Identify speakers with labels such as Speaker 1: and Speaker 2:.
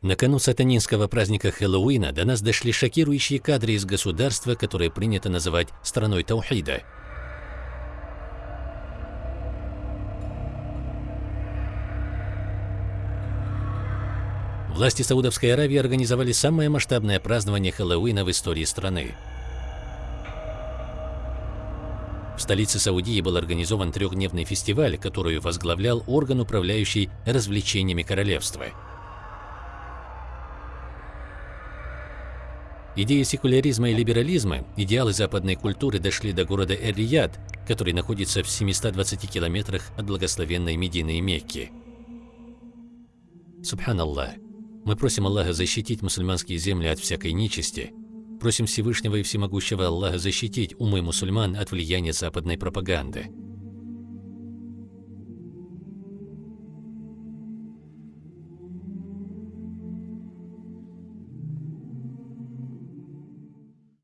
Speaker 1: На кону сатанинского праздника Хэллоуина до нас дошли шокирующие кадры из государства, которое принято называть страной Таухида. Власти Саудовской Аравии организовали самое масштабное празднование Хэллоуина в истории страны. В столице Саудии был организован трехдневный фестиваль, который возглавлял орган, управляющий развлечениями королевства. Идеи секуляризма и либерализма, идеалы западной культуры дошли до города Эр-Рияд, который находится в 720 километрах от благословенной Медины и Мекки. Субханаллах. Мы просим Аллаха защитить мусульманские земли от всякой нечисти. Просим Всевышнего и Всемогущего Аллаха защитить умы мусульман от влияния западной пропаганды.